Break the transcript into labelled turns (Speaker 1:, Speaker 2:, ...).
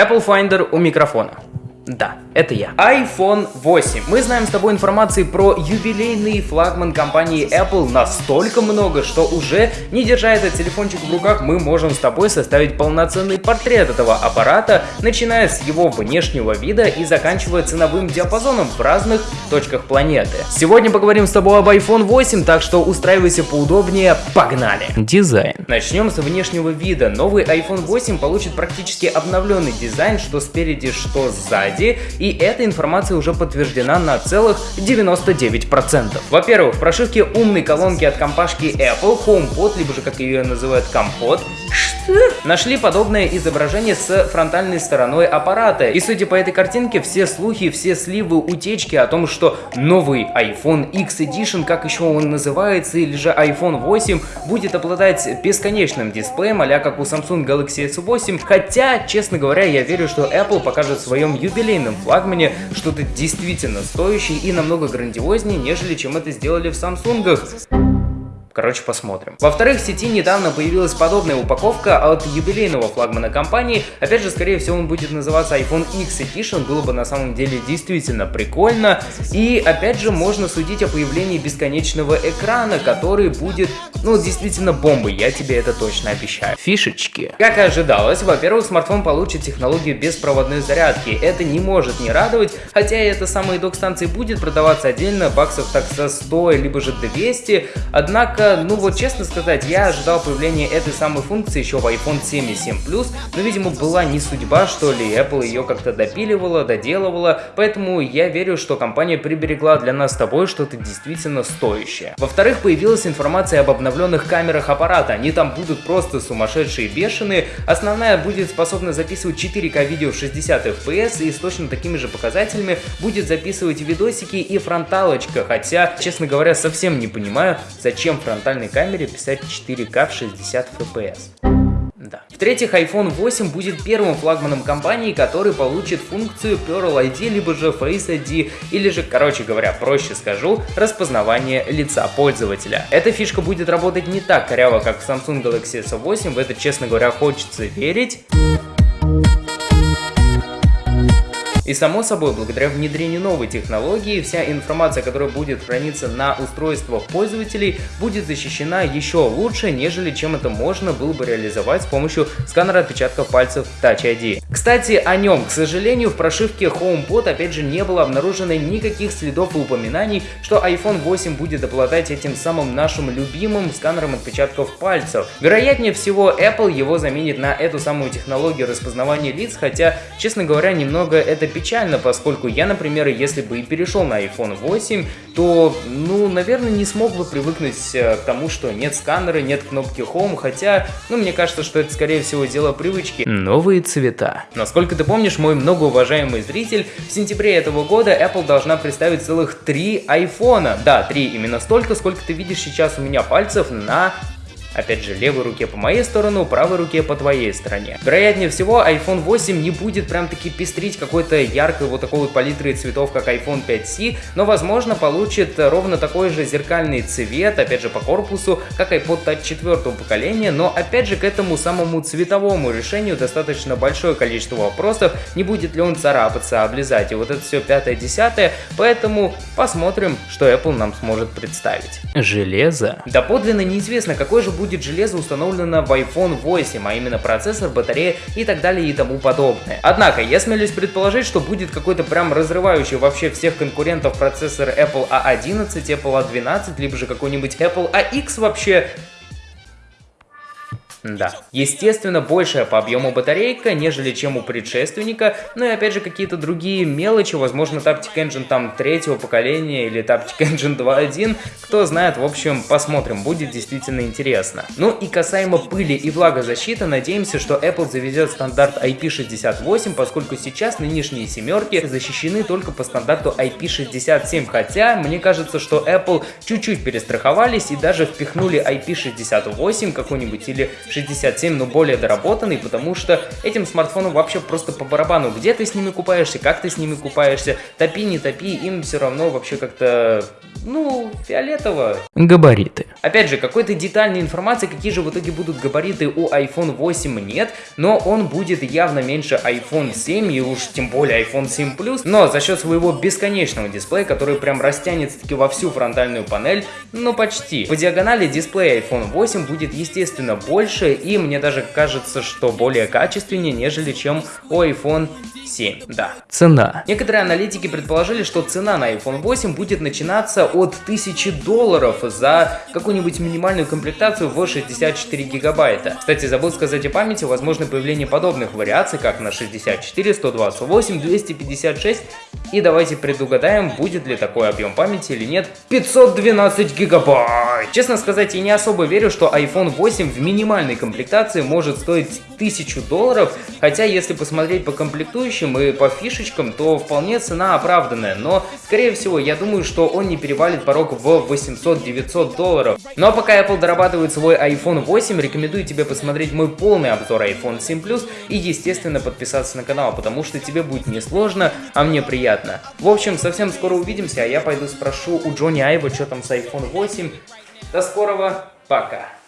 Speaker 1: Apple Finder у микрофона. Да, это я. iPhone 8. Мы знаем с тобой информации про юбилейный флагман компании Apple настолько много, что уже не держа этот телефончик в руках, мы можем с тобой составить полноценный портрет этого аппарата, начиная с его внешнего вида и заканчивая ценовым диапазоном в разных точках планеты. Сегодня поговорим с тобой об iPhone 8, так что устраивайся поудобнее, погнали! Дизайн. Начнем с внешнего вида. Новый iPhone 8 получит практически обновленный дизайн, что спереди, что сзади сзади, и эта информация уже подтверждена на целых 99%. Во-первых, в прошивке умной колонки от компашки Apple HomePod, либо же как ее называют компот, нашли подобное изображение с фронтальной стороной аппарата. И судя по этой картинке, все слухи, все сливы, утечки о том, что новый iPhone X Edition, как еще он называется, или же iPhone 8, будет обладать бесконечным дисплеем, а как у Samsung Galaxy S8. Хотя, честно говоря, я верю, что Apple покажет в своем юбилейном флагмане что-то действительно стоящее и намного грандиознее, нежели чем это сделали в Samsung. Короче, посмотрим. Во-вторых, в сети недавно появилась подобная упаковка от юбилейного флагмана компании. Опять же, скорее всего, он будет называться iPhone X Edition. Было бы на самом деле действительно прикольно. И опять же, можно судить о появлении бесконечного экрана, который будет, ну, действительно бомбой. Я тебе это точно обещаю. Фишечки. Как и ожидалось, во-первых, смартфон получит технологию беспроводной зарядки. Это не может не радовать, хотя и эта самая док-станция будет продаваться отдельно, баксов так со 100, либо же 200. Однако Ну вот честно сказать, я ожидал появления этой самой функции еще в iPhone 7 и 7 Plus, но, видимо, была не судьба, что ли, Apple ее как-то допиливала, доделывала, поэтому я верю, что компания приберегла для нас с тобой что-то действительно стоящее. Во-вторых, появилась информация об обновленных камерах аппарата, они там будут просто сумасшедшие бешеные, основная будет способна записывать 4К видео в 60 FPS и с точно такими же показателями будет записывать видосики и фронталочка, хотя, честно говоря, совсем не понимаю, зачем фронтальной камере писать 4К в 60 FPS. Да. В-третьих, iPhone 8 будет первым флагманом компании, который получит функцию Pearl ID, либо же Face ID, или же, короче говоря, проще скажу, распознавание лица пользователя. Эта фишка будет работать не так коряво, как в Samsung Galaxy S8, в это, честно говоря, хочется верить. И само собой, благодаря внедрению новой технологии, вся информация, которая будет храниться на устройствах пользователей, будет защищена еще лучше, нежели чем это можно было бы реализовать с помощью сканера отпечатков пальцев Touch ID. Кстати, о нем, к сожалению, в прошивке HomePod опять же не было обнаружено никаких следов и упоминаний, что iPhone 8 будет обладать этим самым нашим любимым сканером отпечатков пальцев. Вероятнее всего, Apple его заменит на эту самую технологию распознавания лиц, хотя, честно говоря, немного это поскольку я, например, если бы и перешел на iPhone 8, то, ну, наверное, не смог бы привыкнуть э, к тому, что нет сканера, нет кнопки Home, хотя, ну, мне кажется, что это, скорее всего, дело привычки. Новые цвета. Насколько ты помнишь, мой многоуважаемый зритель, в сентябре этого года Apple должна представить целых три айфона. Да, три, именно столько, сколько ты видишь сейчас у меня пальцев на Опять же, левой руке по моей сторону, правой руке по твоей стороне. Вероятнее всего, iPhone 8 не будет прям таки пестрить какой-то яркой вот такой вот палитрой цветов, как iPhone 5C, но возможно получит ровно такой же зеркальный цвет, опять же по корпусу, как iPod Touch 4 поколения, но опять же к этому самому цветовому решению достаточно большое количество вопросов, не будет ли он царапаться, облизать, и вот это все 5-10, поэтому посмотрим, что Apple нам сможет представить. Железо. Доподлинно неизвестно, какой же будет железо установлено в iPhone 8, а именно процессор, батарея и так далее и тому подобное. Однако, я смелюсь предположить, что будет какой-то прям разрывающий вообще всех конкурентов процессор Apple A11, Apple A12, либо же какой-нибудь Apple AX вообще да. Естественно, большая по объему батарейка, нежели чем у предшественника, ну и опять же какие-то другие мелочи, возможно Taptic Engine там третьего поколения или Taptic Engine 2.1, кто знает, в общем, посмотрим, будет действительно интересно. Ну и касаемо пыли и влагозащиты, надеемся, что Apple заведет стандарт IP68, поскольку сейчас нынешние семерки защищены только по стандарту IP67, хотя мне кажется, что Apple чуть-чуть перестраховались и даже впихнули IP68 какой-нибудь или 67, но более доработанный, потому что этим смартфоном вообще просто по барабану, где ты с ними купаешься, как ты с ними купаешься, топи, не топи, им все равно вообще как-то ну, фиолетово.
Speaker 2: Габариты.
Speaker 1: Опять же, какой-то детальной информации, какие же в итоге будут габариты у iPhone 8 нет, но он будет явно меньше iPhone 7 и уж тем более iPhone 7 Plus, но за счет своего бесконечного дисплея, который прям растянется таки во всю фронтальную панель, ну почти. По диагонали дисплей iPhone 8 будет естественно больше и мне даже кажется, что более качественнее, нежели чем у iPhone 7, да.
Speaker 2: Цена.
Speaker 1: Некоторые аналитики предположили, что цена на iPhone 8 будет начинаться от 1000 долларов за какую-нибудь минимальную комплектацию в 64 гигабайта. Кстати, забыл сказать о памяти, возможно появление подобных вариаций, как на 64, 128, 256 и давайте предугадаем, будет ли такой объем памяти или нет. 512 гигабайт! Честно сказать, я не особо верю, что iPhone 8 в минимальной комплектации может стоить 1000 долларов, хотя если посмотреть по комплектующим и по фишечкам, то вполне цена оправданная, но скорее всего я думаю, что он не перевалит порог в 800-900 долларов. Ну а пока Apple дорабатывает свой iPhone 8, рекомендую тебе посмотреть мой полный обзор iPhone 7 Plus и естественно подписаться на канал, потому что тебе будет не сложно, а мне приятно. В общем, совсем скоро увидимся, а я пойду спрошу у Джонни Айва, что там с iPhone 8. До скорого, пока!